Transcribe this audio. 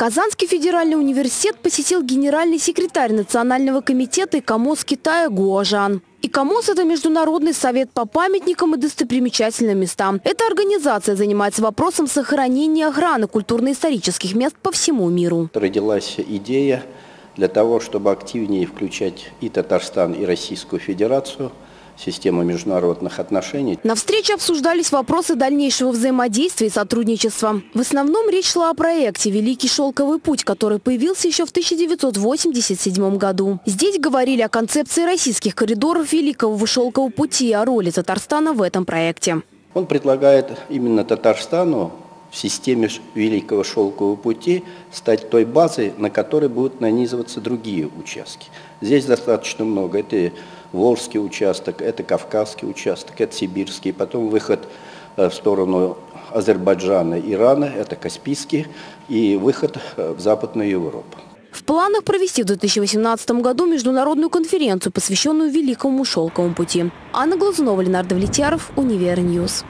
Казанский федеральный университет посетил генеральный секретарь Национального комитета ИКОМОС Китая Гуажан. ИКОМОС – это Международный совет по памятникам и достопримечательным местам. Эта организация занимается вопросом сохранения и охраны культурно-исторических мест по всему миру. Родилась идея для того, чтобы активнее включать и Татарстан, и Российскую Федерацию – систему международных отношений. На встрече обсуждались вопросы дальнейшего взаимодействия и сотрудничества. В основном речь шла о проекте «Великий шелковый путь», который появился еще в 1987 году. Здесь говорили о концепции российских коридоров Великого шелкового пути и о роли Татарстана в этом проекте. Он предлагает именно Татарстану в системе Великого Шелкового пути стать той базой, на которой будут нанизываться другие участки. Здесь достаточно много. Это Волжский участок, это Кавказский участок, это Сибирский. Потом выход э, в сторону Азербайджана, Ирана, это Каспийский. И выход э, в Западную Европу. В планах провести в 2018 году международную конференцию, посвященную Великому Шелковому пути. Анна Глазунова, Ленар Давлетьяров, Univer News.